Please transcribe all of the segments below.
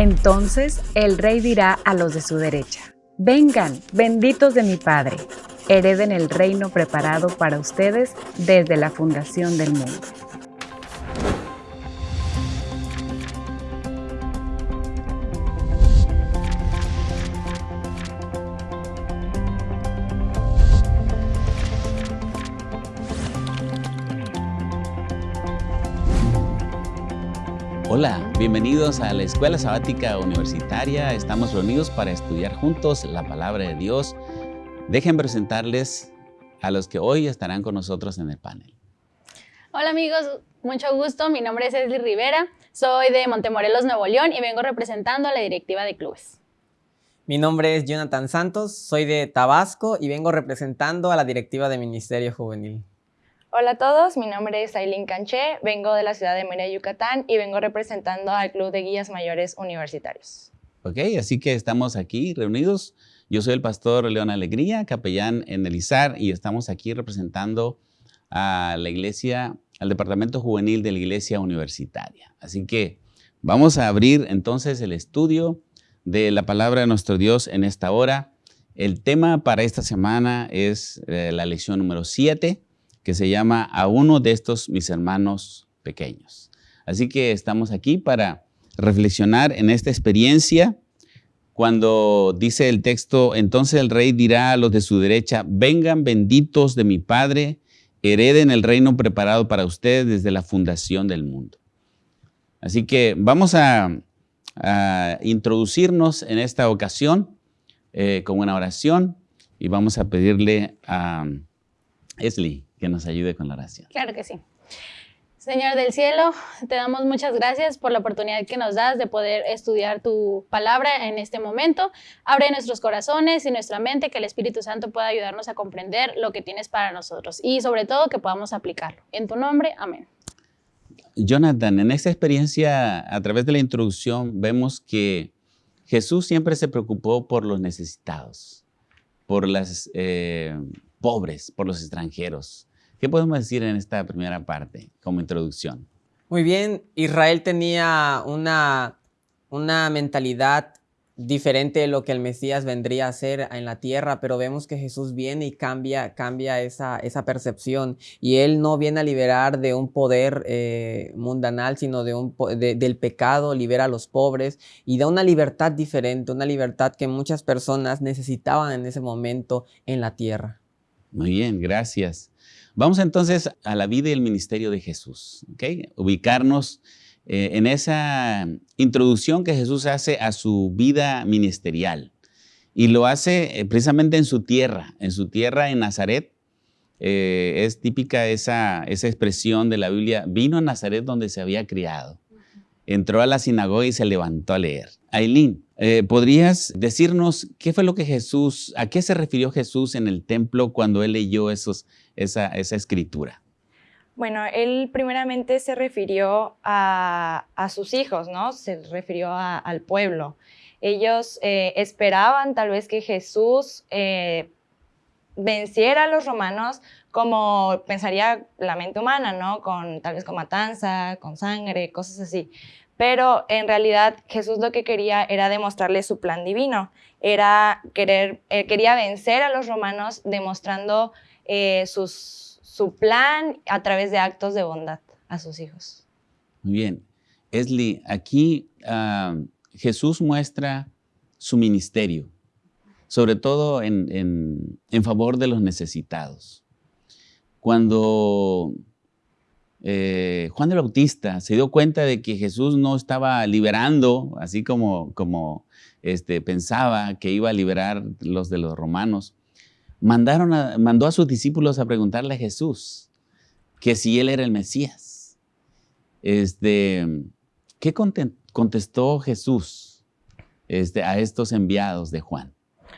Entonces el rey dirá a los de su derecha, vengan, benditos de mi Padre, hereden el reino preparado para ustedes desde la fundación del mundo. Bienvenidos a la Escuela Sabática Universitaria. Estamos reunidos para estudiar juntos la palabra de Dios. Dejen presentarles a los que hoy estarán con nosotros en el panel. Hola amigos, mucho gusto. Mi nombre es Esli Rivera. Soy de Montemorelos, Nuevo León y vengo representando a la directiva de clubes. Mi nombre es Jonathan Santos, soy de Tabasco y vengo representando a la directiva de Ministerio Juvenil. Hola a todos, mi nombre es Aileen Canché, vengo de la ciudad de Mérida, Yucatán y vengo representando al Club de Guías Mayores Universitarios. Ok, así que estamos aquí reunidos. Yo soy el pastor León Alegría, capellán en el ISAR y estamos aquí representando a la iglesia, al departamento juvenil de la iglesia universitaria. Así que vamos a abrir entonces el estudio de la palabra de nuestro Dios en esta hora. El tema para esta semana es eh, la lección número 7 que se llama A uno de estos mis hermanos pequeños. Así que estamos aquí para reflexionar en esta experiencia cuando dice el texto, entonces el rey dirá a los de su derecha, vengan benditos de mi Padre, hereden el reino preparado para ustedes desde la fundación del mundo. Así que vamos a, introducirnos en esta ocasión eh, con una oración y vamos a pedirle a Esli que nos ayude con la oración. Claro que sí. Señor del cielo, te damos muchas gracias por la oportunidad que nos das de poder estudiar tu palabra en este momento. Abre nuestros corazones y nuestra mente, que el Espíritu Santo pueda ayudarnos a comprender lo que tienes para nosotros y sobre todo que podamos aplicarlo. En tu nombre, amén. Jonathan, en esta experiencia, a través de la introducción, vemos que Jesús siempre se preocupó por los necesitados, por los eh, pobres, por los extranjeros. ¿Qué podemos decir en esta primera parte como introducción? Muy bien, Israel tenía una, una mentalidad diferente de lo que el Mesías vendría a ser en la tierra, pero vemos que Jesús viene y cambia, cambia esa, esa percepción. Y Él no viene a liberar de un poder eh, mundanal, sino de un, del pecado, libera a los pobres y da una libertad diferente, una libertad que muchas personas necesitaban en ese momento en la tierra. Muy bien, gracias. Vamos entonces a la vida y el ministerio de Jesús, ¿ok? Ubicarnos eh, en esa introducción que Jesús hace a su vida ministerial. Y lo hace eh, precisamente en su tierra, en su tierra en Nazaret. Eh, es típica esa, esa expresión de la Biblia, vino a Nazaret donde se había criado. Entró a la sinagoga y se levantó a leer. Aileen, eh, ¿podrías decirnos qué fue lo que Jesús, a qué se refirió Jesús en el templo cuando él leyó esos, esa, escritura? Bueno, él primeramente se refirió a, sus hijos, ¿no? Se refirió al pueblo. Ellos eh, esperaban tal vez que Jesús eh, venciera a los romanos como pensaría la mente humana, ¿no? Con, tal vez con matanza, con sangre, cosas así pero en realidad Jesús lo que quería era demostrarle su plan divino, era querer, eh, quería vencer a los romanos demostrando eh, su plan a través de actos de bondad a sus hijos. Muy bien. Esli, aquí ah, Jesús muestra su ministerio, sobre todo en, favor de los necesitados. Cuando eh, Juan el Bautista se dio cuenta de que Jesús no estaba liberando, así como, como este, pensaba que iba a liberar los de los romanos. Mandaron mandó a sus discípulos a preguntarle a Jesús que si él era el Mesías. Este, ¿Qué contestó Jesús este, a estos enviados de Juan?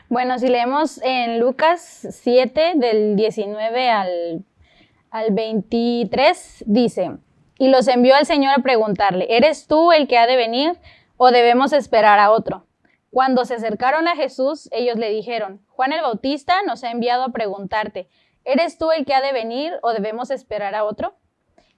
Bueno, si leemos en Lucas 7, del 19 al al 23 dice, y los envió al Señor a preguntarle, ¿eres tú el que ha de venir o debemos esperar a otro? Cuando se acercaron a Jesús, ellos le dijeron, Juan el Bautista nos ha enviado a preguntarte, ¿eres tú el que ha de venir o debemos esperar a otro?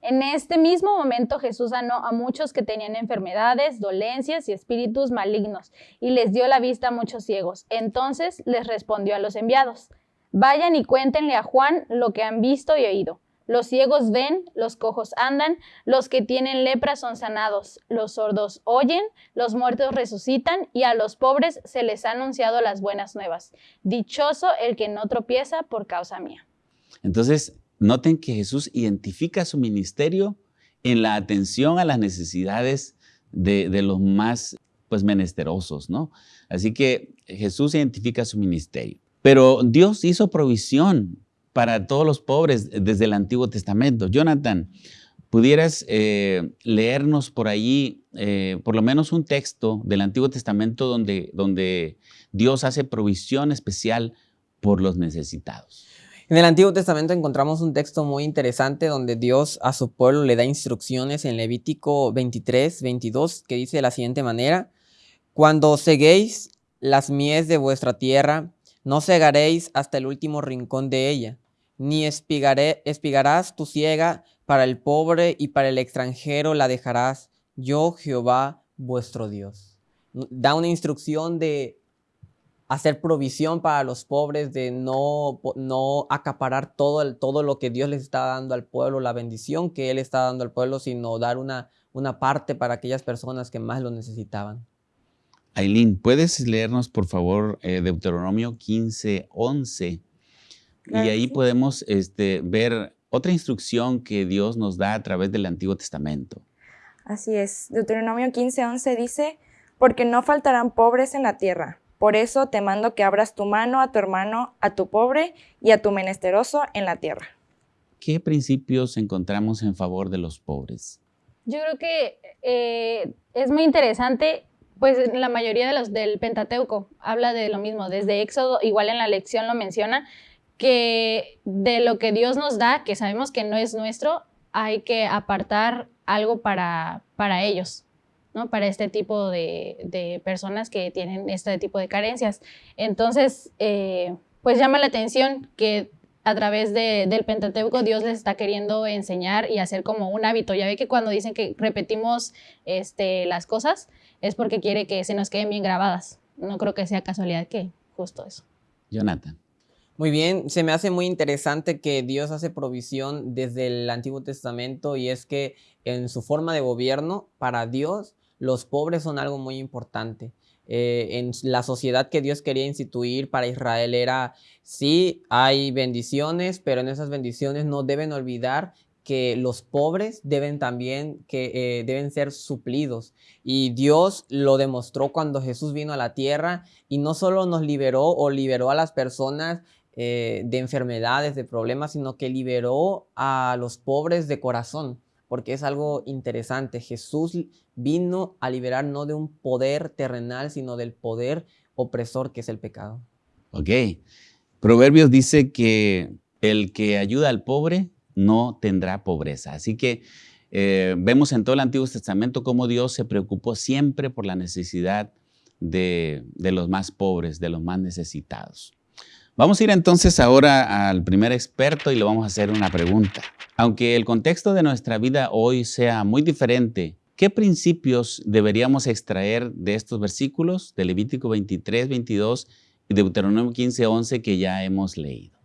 En este mismo momento Jesús sanó a muchos que tenían enfermedades, dolencias y espíritus malignos, y les dio la vista a muchos ciegos. Entonces les respondió a los enviados, vayan y cuéntenle a Juan lo que han visto y oído. Los ciegos ven, los cojos andan, los que tienen lepra son sanados, los sordos oyen, los muertos resucitan y a los pobres se les ha anunciado las buenas nuevas. Dichoso el que no tropieza por causa mía. Entonces, noten que Jesús identifica su ministerio en la atención a las necesidades de, los más pues, menesterosos, ¿no? Así que Jesús identifica su ministerio. Pero Dios hizo provisión para todos los pobres desde el Antiguo Testamento. Jonathan, ¿pudieras eh, leernos por allí eh, por lo menos un texto del Antiguo Testamento donde, donde Dios hace provisión especial por los necesitados? En el Antiguo Testamento encontramos un texto muy interesante donde Dios a su pueblo le da instrucciones en Levítico 23, 22, que dice de la siguiente manera, Cuando seguéis las mies de vuestra tierra, no cegaréis hasta el último rincón de ella, ni espigaré, espigarás tu ciega para el pobre y para el extranjero la dejarás, yo Jehová vuestro Dios. Da una instrucción de hacer provisión para los pobres, de no, no acaparar todo, todo lo que Dios les está dando al pueblo, la bendición que Él está dando al pueblo, sino dar una, una parte para aquellas personas que más lo necesitaban. Aileen, ¿puedes leernos por favor eh, Deuteronomio 15, 11? Y ahí podemos este, ver otra instrucción que Dios nos da a través del Antiguo Testamento. Así es. Deuteronomio 15:11 dice, porque no faltarán pobres en la tierra. Por eso te mando que abras tu mano a tu hermano, a tu pobre y a tu menesteroso en la tierra. ¿Qué principios encontramos en favor de los pobres? Yo creo que eh, es muy interesante, pues la mayoría de los del Pentateuco habla de lo mismo, desde Éxodo, igual en la lección lo menciona, que de lo que Dios nos da, que sabemos que no es nuestro, hay que apartar algo para, para ellos, ¿no? Para este tipo de, personas que tienen este tipo de carencias. Entonces, eh, pues llama la atención que a través del Pentateuco Dios les está queriendo enseñar y hacer como un hábito. Ya ve que cuando dicen que repetimos este, las cosas es porque quiere que se nos queden bien grabadas. No creo que sea casualidad que justo eso. Jonathan. Muy bien, se me hace muy interesante que Dios hace provisión desde el Antiguo Testamento y es que en su forma de gobierno, para Dios, los pobres son algo muy importante. Eh, en la sociedad que Dios quería instituir para Israel era, sí, hay bendiciones, pero en esas bendiciones no deben olvidar que los pobres deben también que eh, deben ser suplidos y Dios lo demostró cuando Jesús vino a la tierra y no solo nos liberó o liberó a las personas eh, de enfermedades, de problemas, sino que liberó a los pobres de corazón, porque es algo interesante. Jesús vino a liberar no de un poder terrenal, sino del poder opresor que es el pecado. Ok. Proverbios dice que el que ayuda al pobre no tendrá pobreza. Así que eh, vemos en todo el Antiguo Testamento cómo Dios se preocupó siempre por la necesidad de los más pobres, de los más necesitados. Vamos a ir entonces ahora al primer experto y le vamos a hacer una pregunta. Aunque el contexto de nuestra vida hoy sea muy diferente, ¿qué principios deberíamos extraer de estos versículos de Levítico 23, 22 y Deuteronomio 15, 11 que ya hemos leído?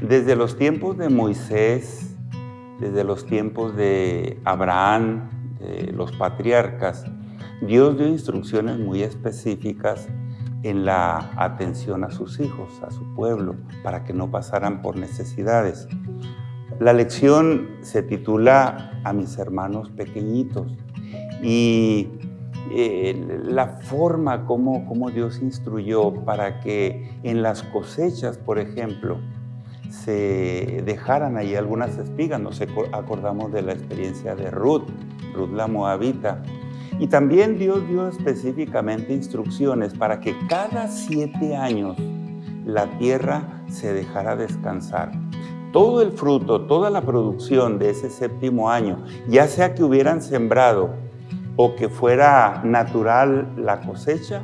Desde los tiempos de Moisés, desde los tiempos de Abraham, de los patriarcas, Dios dio instrucciones muy específicas en la atención a sus hijos, a su pueblo, para que no pasaran por necesidades. La lección se titula A mis hermanos pequeñitos y eh, la forma como, como Dios instruyó para que en las cosechas, por ejemplo, se dejaran ahí algunas espigas. Nos acordamos de la experiencia de Ruth, Ruth la Moabita, y también Dios dio específicamente instrucciones para que cada siete años la tierra se dejara descansar. Todo el fruto, toda la producción de ese séptimo año, ya sea que hubieran sembrado o que fuera natural la cosecha,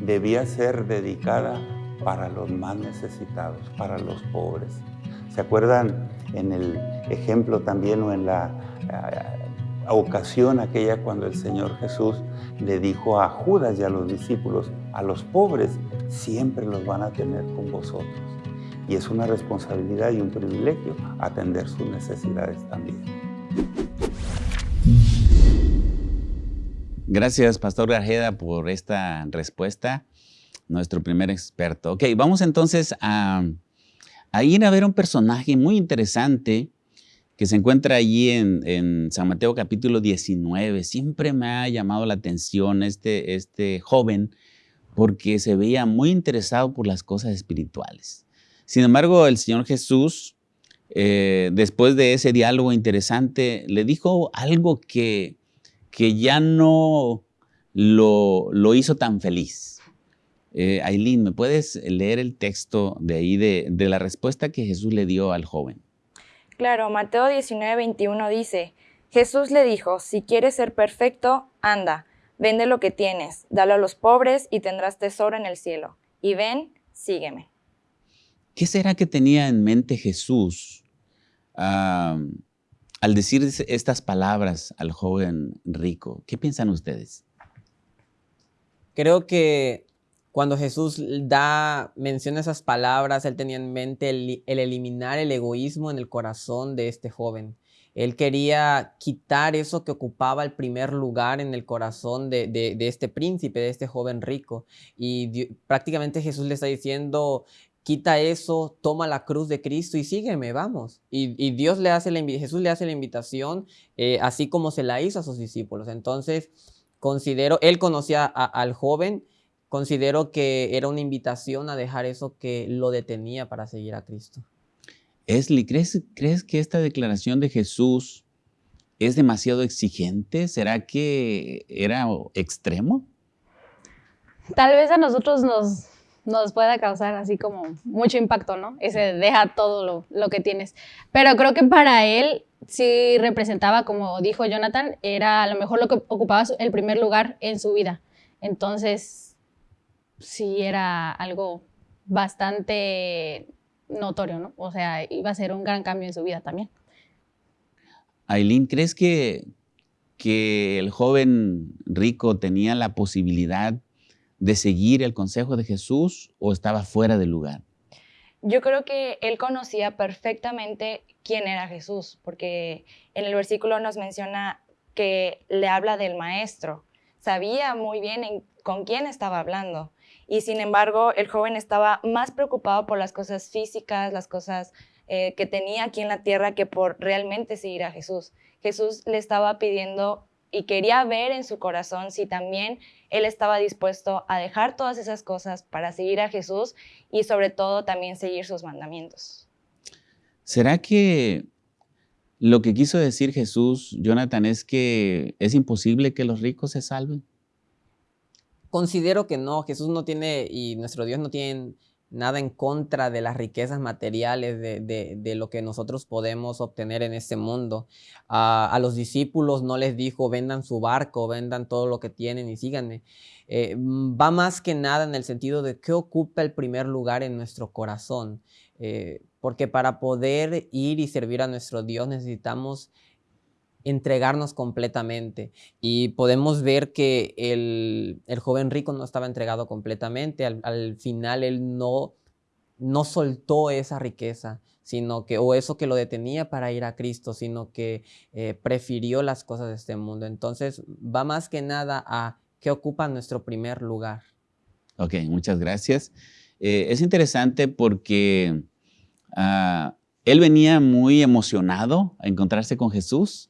debía ser dedicada para los más necesitados, para los pobres. ¿Se acuerdan en el, ejemplo también o en la ocasión aquella cuando el Señor Jesús le dijo a Judas y a los discípulos, a los pobres siempre los van a tener con vosotros. Y es una responsabilidad y un privilegio atender sus necesidades también. Gracias, Pastor Garjeda, por esta respuesta, nuestro primer experto. Ok, vamos entonces a, a ir a ver un personaje muy interesante que se encuentra allí en, San Mateo capítulo 19. Siempre me ha llamado la atención este, este joven porque se veía muy interesado por las cosas espirituales. Sin embargo, el Señor Jesús, eh, después de ese diálogo interesante, le dijo algo que, que ya no lo, lo hizo tan feliz. Eh, Aileen, ¿me puedes leer el texto de ahí de, de la respuesta que Jesús le dio al joven? Claro, Mateo 19, 21 dice, Jesús le dijo, si quieres ser perfecto, anda, vende lo que tienes, dalo a los pobres y tendrás tesoro en el cielo. Y ven, sígueme. ¿Qué será que tenía en mente Jesús al decir estas palabras al joven rico? ¿Qué piensan ustedes? Creo que cuando Jesús da, menciona esas palabras, él tenía en mente el, eliminar el egoísmo en el corazón de este joven. Él quería quitar eso que ocupaba el primer lugar en el corazón de, este príncipe, de este joven rico. Y prácticamente Jesús le está diciendo, quita eso, toma la cruz de Cristo y sígueme, vamos. Y, Dios le hace la, Jesús le hace la invitación, eh, así como se la hizo a sus discípulos. Entonces, considero, él conocía al joven, considero que era una invitación a dejar eso que lo detenía para seguir a Cristo. Esli, ¿crees, ¿crees que esta declaración de Jesús es demasiado exigente? ¿Será que era extremo? Tal vez a nosotros nos, nos pueda causar así como mucho impacto, ¿no? Ese deja todo lo, lo, que tienes. Pero creo que para él sí representaba, como dijo Jonathan, era a lo mejor lo que ocupaba el primer lugar en su vida. Entonces, sí era algo bastante notorio, ¿no? O sea, iba a ser un gran cambio en su vida también. Aileen, ¿crees que, que el joven rico tenía la posibilidad de seguir el consejo de Jesús o estaba fuera del lugar? Yo creo que él conocía perfectamente quién era Jesús, porque en el versículo nos menciona que le habla del maestro. Sabía muy bien con quién estaba hablando. Y sin embargo, el joven estaba más preocupado por las cosas físicas, las cosas eh, que tenía aquí en la tierra, que por realmente seguir a Jesús. Jesús le estaba pidiendo y quería ver en su corazón si también él estaba dispuesto a dejar todas esas cosas para seguir a Jesús y sobre todo también seguir sus mandamientos. ¿Será que lo que quiso decir Jesús, Jonathan, es que es imposible que los ricos se salven? Considero que no, Jesús no tiene y nuestro Dios no tiene nada en contra de las riquezas materiales, de, lo que nosotros podemos obtener en este mundo. a los discípulos no les dijo, vendan su barco, vendan todo lo que tienen y síganme. Eh, va más que nada en el sentido de qué ocupa el primer lugar en nuestro corazón. Eh, porque para poder ir y servir a nuestro Dios necesitamos entregarnos completamente. Y podemos ver que el, joven rico no estaba entregado completamente. Al, final él no, no soltó esa riqueza, sino que, o eso que lo detenía para ir a Cristo, sino que eh, prefirió las cosas de este mundo. Entonces va más que nada a qué ocupa nuestro primer lugar. Ok, muchas gracias. Eh, es interesante porque ah, él venía muy emocionado a encontrarse con Jesús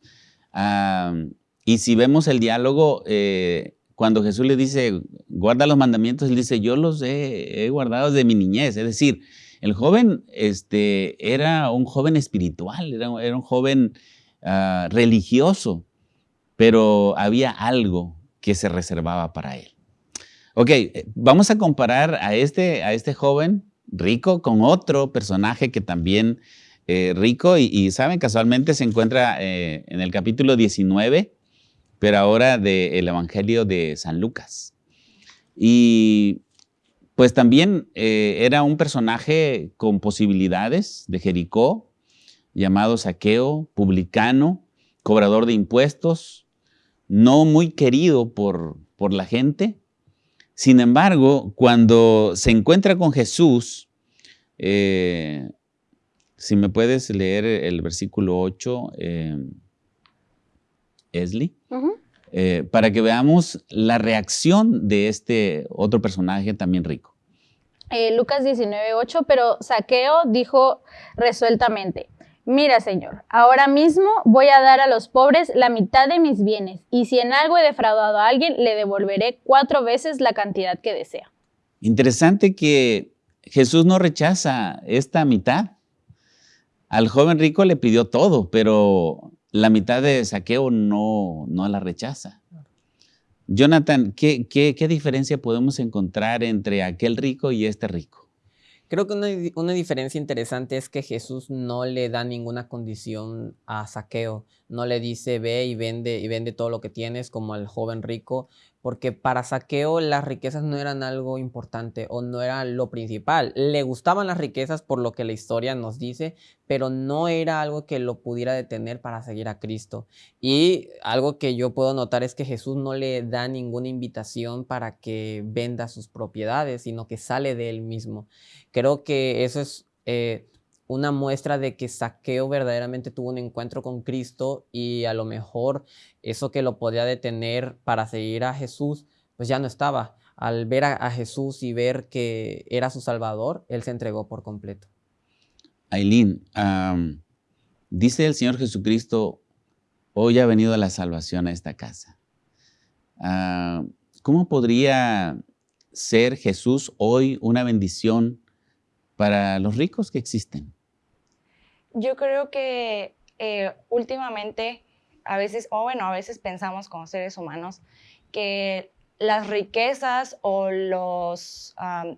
y si vemos el diálogo, eh, cuando Jesús le dice, guarda los mandamientos, él dice, yo los he, guardado desde mi niñez. Es decir, el joven este, era un joven espiritual, era, un joven ah, religioso, pero había algo que se reservaba para él. Ok, eh, vamos a comparar a este, a este joven rico con otro personaje que también eh, rico y, saben, casualmente se encuentra eh, en el capítulo 19, pero ahora del Evangelio de San Lucas. Y pues también eh, era un personaje con posibilidades de Jericó, llamado Saqueo, publicano, cobrador de impuestos, no muy querido por, por la gente. Sin embargo, cuando se encuentra con Jesús, eh, si me puedes leer el versículo 8, eh, Esli, eh, para que veamos la reacción de este otro personaje también rico. Lucas 19, 8, pero Saqueo dijo resueltamente, Mira, Señor, ahora mismo voy a dar a los pobres la mitad de mis bienes, y si en algo he defraudado a alguien, le devolveré cuatro veces la cantidad que desea. Interesante que Jesús no rechaza esta mitad. Al joven rico le pidió todo, pero la mitad de saqueo no, no la rechaza. Jonathan, ¿qué, qué diferencia podemos encontrar entre aquel rico y este rico? Creo que una, diferencia interesante es que Jesús no le da ninguna condición a saqueo, no le dice ve y vende y vende todo lo que tienes como al joven rico, porque para Saqueo las riquezas no eran algo importante o no era lo principal. Le gustaban las riquezas por lo que la historia nos dice, pero no era algo que lo pudiera detener para seguir a Cristo. Y algo que yo puedo notar es que Jesús no le da ninguna invitación para que venda sus propiedades, sino que sale de él mismo. Creo que eso es... Eh, una muestra de que Saqueo verdaderamente tuvo un encuentro con Cristo y a lo mejor eso que lo podía detener para seguir a Jesús, pues ya no estaba. Al ver a, Jesús y ver que era su Salvador, él se entregó por completo. Aileen, dice el Señor Jesucristo, hoy ha venido la salvación a esta casa. Ah, ¿Cómo podría ser Jesús hoy una bendición para los ricos que existen? Yo creo que eh, últimamente, a veces, o bueno, a veces pensamos como seres humanos que las riquezas o los,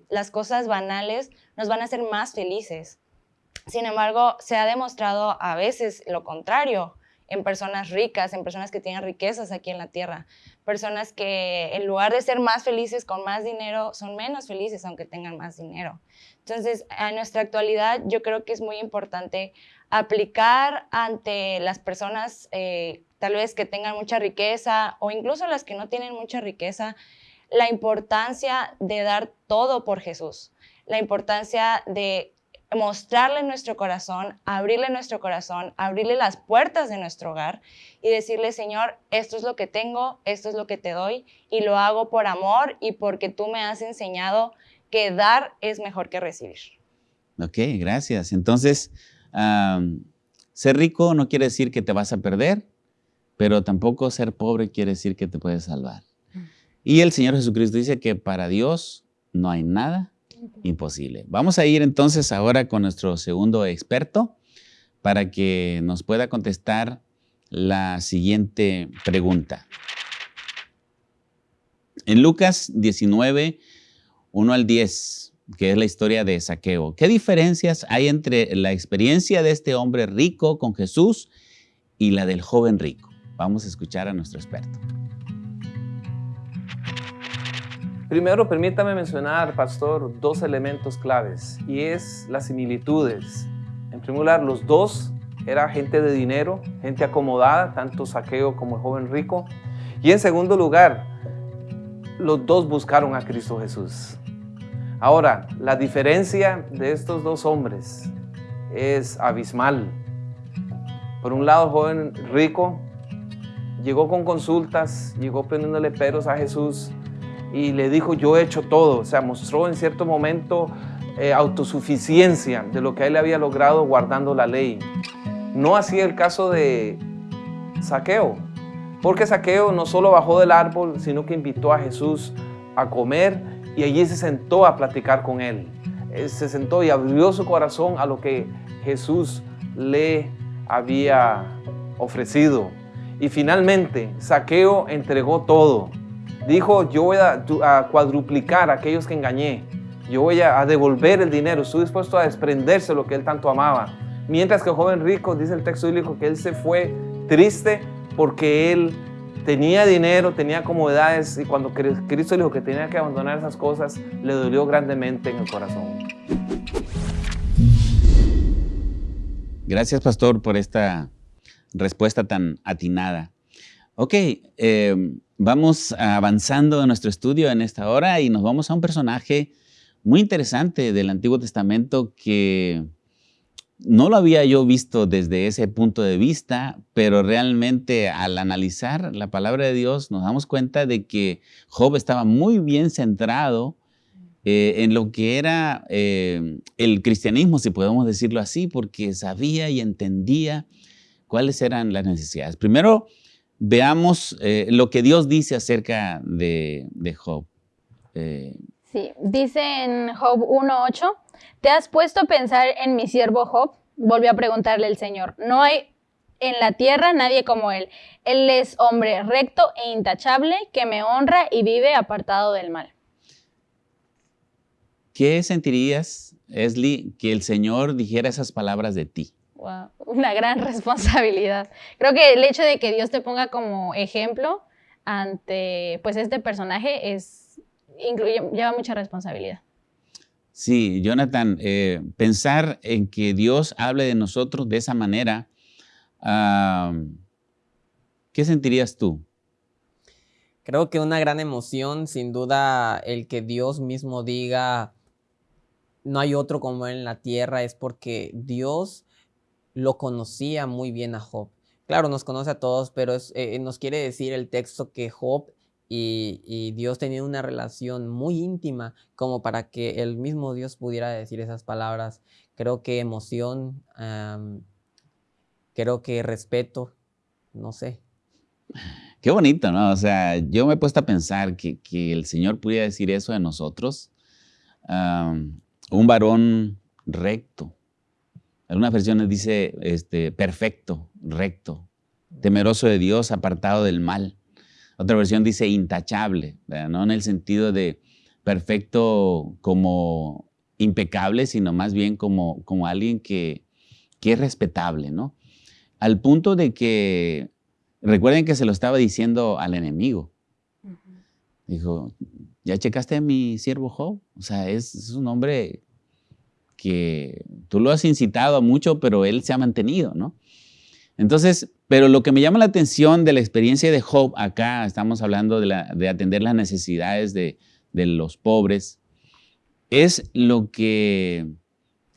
las cosas banales nos van a hacer más felices. Sin embargo, se ha demostrado a veces lo contrario en personas ricas, en personas que tienen riquezas aquí en la tierra, personas que en lugar de ser más felices con más dinero, son menos felices aunque tengan más dinero. Entonces, en nuestra actualidad yo creo que es muy importante aplicar ante las personas eh, tal vez que tengan mucha riqueza o incluso las que no tienen mucha riqueza, la importancia de dar todo por Jesús, la importancia de mostrarle nuestro corazón, abrirle nuestro corazón, abrirle las puertas de nuestro hogar y decirle, Señor, esto es lo que tengo, esto es lo que te doy y lo hago por amor y porque tú me has enseñado que dar es mejor que recibir. Ok, gracias. Entonces, ser rico no quiere decir que te vas a perder, pero tampoco ser pobre quiere decir que te puedes salvar. Y el Señor Jesucristo dice que para Dios no hay nada imposible. Vamos a ir entonces ahora con nuestro segundo experto para que nos pueda contestar la siguiente pregunta. En Lucas 19, 1 al 10, que es la historia de Saqueo, ¿qué diferencias hay entre la experiencia de este hombre rico con Jesús y la del joven rico? Vamos a escuchar a nuestro experto. Primero, permítame mencionar, pastor, dos elementos claves y es las similitudes. En primer lugar, los dos eran gente de dinero, gente acomodada, tanto Saqueo como el joven rico. Y en segundo lugar, los dos buscaron a Cristo Jesús. Ahora, la diferencia de estos dos hombres es abismal. Por un lado, joven rico llegó con consultas, llegó poniéndole peros a Jesús, y le dijo, yo he hecho todo. O sea, mostró en cierto momento eh, autosuficiencia de lo que él había logrado guardando la ley. No así el caso de Saqueo, porque Saqueo no solo bajó del árbol, sino que invitó a Jesús a comer y allí se sentó a platicar con él. se sentó y abrió su corazón a lo que Jesús le había ofrecido. Y finalmente, Saqueo entregó todo dijo, yo voy a, cuadruplicar a aquellos que engañé. Yo voy a, devolver el dinero. Estoy dispuesto a desprenderse de lo que él tanto amaba. Mientras que el joven rico, dice el texto bíblico, que él se fue triste porque él tenía dinero, tenía comodidades y cuando Cristo dijo que tenía que abandonar esas cosas, le dolió grandemente en el corazón. Gracias, pastor, por esta respuesta tan atinada. Ok, eh, vamos avanzando en nuestro estudio en esta hora y nos vamos a un personaje muy interesante del Antiguo Testamento que no lo había yo visto desde ese punto de vista, pero realmente al analizar la palabra de Dios nos damos cuenta de que Job estaba muy bien centrado eh, en lo que era eh, el cristianismo, si podemos decirlo así, porque sabía y entendía cuáles eran las necesidades. Primero, veamos eh, lo que Dios dice acerca de, de Job. sí, dice en Job 1.8, ¿Te has puesto a pensar en mi siervo Job? Volvió a preguntarle el Señor. No hay en la tierra nadie como él. Él es hombre recto e intachable que me honra y vive apartado del mal. ¿Qué sentirías, Esli, que el Señor dijera esas palabras de ti? una gran responsabilidad. Creo que el hecho de que Dios te ponga como ejemplo ante pues este personaje es incluye, lleva mucha responsabilidad. Sí, Jonathan, eh, pensar en que Dios hable de nosotros de esa manera, ¿qué sentirías tú? Creo que una gran emoción, sin duda, el que Dios mismo diga, no hay otro como él en la tierra, es porque Dios lo conocía muy bien a Job. Claro, nos conoce a todos, pero eh, nos quiere decir el texto que Job y, Dios tenía una relación muy íntima como para que el mismo Dios pudiera decir esas palabras. Creo que emoción, creo que respeto, no sé. Qué bonito, ¿no? O sea, yo me he puesto a pensar que, el Señor pudiera decir eso de nosotros. un varón recto. Algunas versiones dice este, perfecto, recto, temeroso de Dios, apartado del mal. Otra versión dice intachable, no en el sentido de perfecto como impecable, sino más bien como, como alguien que, que es respetable, ¿no? Al punto de que, recuerden que se lo estaba diciendo al enemigo. Dijo, ¿ya checaste a mi siervo Job? O sea, es, es, un hombre que tú lo has incitado a mucho, pero él se ha mantenido, ¿no? Entonces, pero lo que me llama la atención de la experiencia de Job, acá estamos hablando de, atender las necesidades de, los pobres, es lo que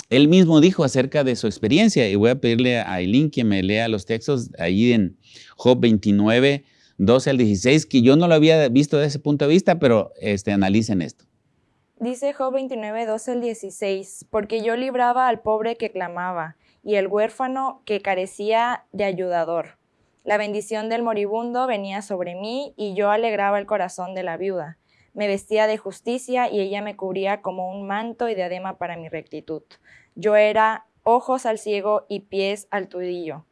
él mismo dijo acerca de su experiencia. Y voy a pedirle a Aileen que me lea los textos ahí en Job 29, 12 al 16, que yo no lo había visto desde ese punto de vista, pero este, analicen esto. Dice Job 29, 12 al 16, porque yo libraba al pobre que clamaba y el huérfano que carecía de ayudador. La bendición del moribundo venía sobre mí y yo alegraba el corazón de la viuda. Me vestía de justicia y ella me cubría como un manto y diadema para mi rectitud. Yo era ojos al ciego y pies al tullido,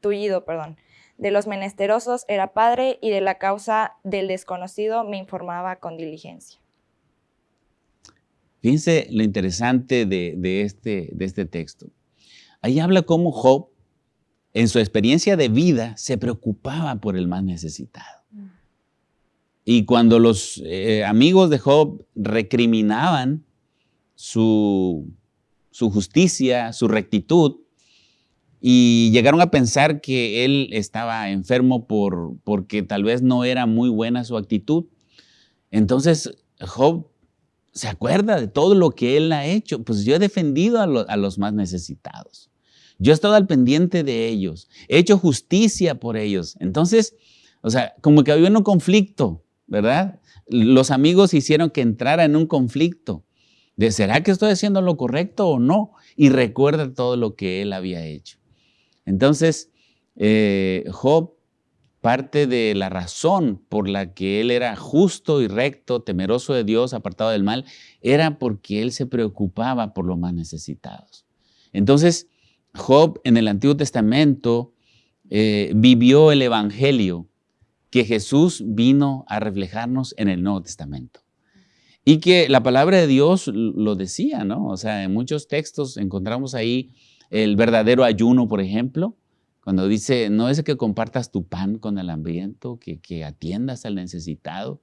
tullido, perdón. De los menesterosos era padre y de la causa del desconocido me informaba con diligencia. Fíjense lo interesante de, este, de este texto. Ahí habla cómo Job, en su experiencia de vida, se preocupaba por el más necesitado. Y cuando los eh, amigos de Job recriminaban su, su justicia, su rectitud, y llegaron a pensar que él estaba enfermo por, porque tal vez no era muy buena su actitud. Entonces Job se acuerda de todo lo que él ha hecho. Pues yo he defendido a los más necesitados. Yo he estado al pendiente de ellos, he hecho justicia por ellos. Entonces, o sea, como que había un conflicto, ¿verdad? Los amigos hicieron que entrara en un conflicto de ¿será que estoy haciendo lo correcto o no? Y recuerda todo lo que él había hecho. Entonces, eh, Job, parte de la razón por la que él era justo y recto, temeroso de Dios, apartado del mal, era porque él se preocupaba por los más necesitados. Entonces, Job en el Antiguo Testamento eh, vivió el Evangelio que Jesús vino a reflejarnos en el Nuevo Testamento. Y que la palabra de Dios lo decía, ¿no? O sea, en muchos textos encontramos ahí el verdadero ayuno, por ejemplo, cuando dice, no es que compartas tu pan con el hambriento, que, que atiendas al necesitado.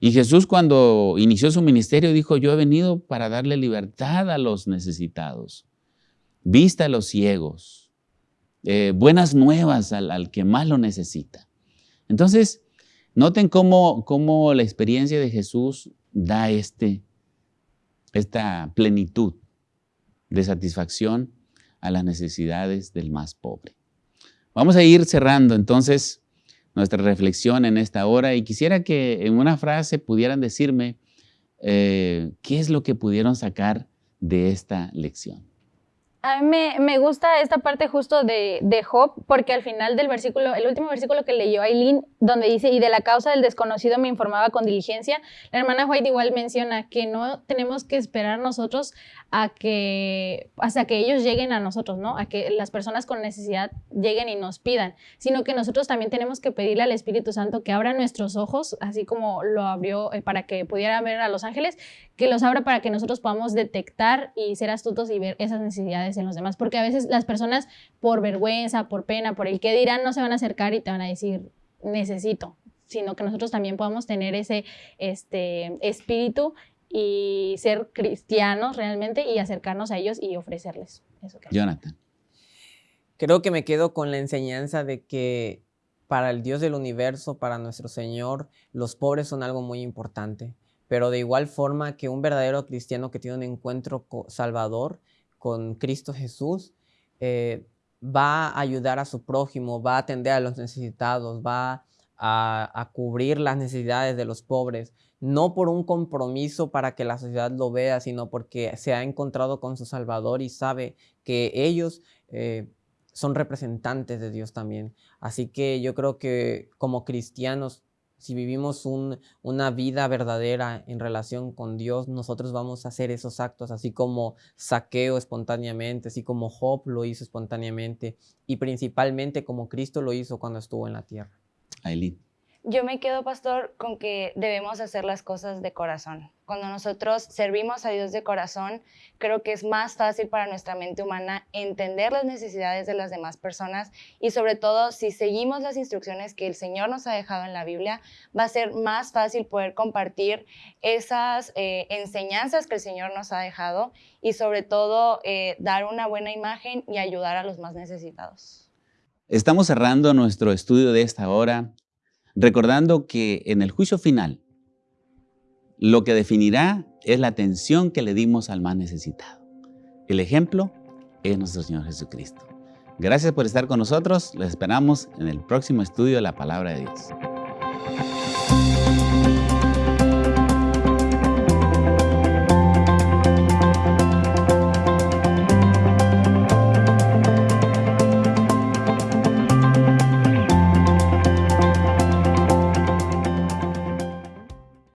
Y Jesús cuando inició su ministerio dijo, yo he venido para darle libertad a los necesitados vista a los ciegos, eh, buenas nuevas al, que más lo necesita. Entonces, noten cómo, cómo la experiencia de Jesús da este, esta plenitud de satisfacción a las necesidades del más pobre. Vamos a ir cerrando entonces nuestra reflexión en esta hora y quisiera que en una frase pudieran decirme eh, qué es lo que pudieron sacar de esta lección. A mí me, gusta esta parte justo de, de, Job, porque al final del versículo, el último versículo que leyó Aileen, donde dice, y de la causa del desconocido me informaba con diligencia, la hermana White igual menciona que no tenemos que esperar nosotros a que, hasta que ellos lleguen a nosotros, ¿no? A que las personas con necesidad lleguen y nos pidan, sino que nosotros también tenemos que pedirle al Espíritu Santo que abra nuestros ojos, así como lo abrió eh, para que pudiera ver a los ángeles, que los abra para que nosotros podamos detectar y ser astutos y ver esas necesidades en los demás, porque a veces las personas por vergüenza, por pena, por el que dirán, no se van a acercar y te van a decir, necesito, sino que nosotros también podamos tener ese este, espíritu y ser cristianos realmente y acercarnos a ellos y ofrecerles eso. Jonathan. Creo que me quedo con la enseñanza de que para el Dios del universo, para nuestro Señor, los pobres son algo muy importante. Pero de igual forma que un verdadero cristiano que tiene un encuentro salvador con Cristo Jesús, eh, va a ayudar a su prójimo, va a atender a los necesitados, va a, cubrir las necesidades de los pobres, no por un compromiso para que la sociedad lo vea, sino porque se ha encontrado con su Salvador y sabe que ellos eh, son representantes de Dios también. Así que yo creo que como cristianos si vivimos una vida verdadera en relación con Dios, nosotros vamos a hacer esos actos, así como saqueo espontáneamente, así como Job lo hizo espontáneamente y principalmente como Cristo lo hizo cuando estuvo en la tierra. Yo me quedo, pastor, con que debemos hacer las cosas de corazón. Cuando nosotros servimos a Dios de corazón, creo que es más fácil para nuestra mente humana entender las necesidades de las demás personas y sobre todo si seguimos las instrucciones que el Señor nos ha dejado en la Biblia, va a ser más fácil poder compartir esas eh, enseñanzas que el Señor nos ha dejado y sobre todo eh, dar una buena imagen y ayudar a los más necesitados. Estamos cerrando nuestro estudio de esta hora recordando que en el juicio final lo que definirá es la atención que le dimos al más necesitado. El ejemplo es nuestro Señor Jesucristo. Gracias por estar con nosotros. Les esperamos en el próximo estudio de la Palabra de Dios.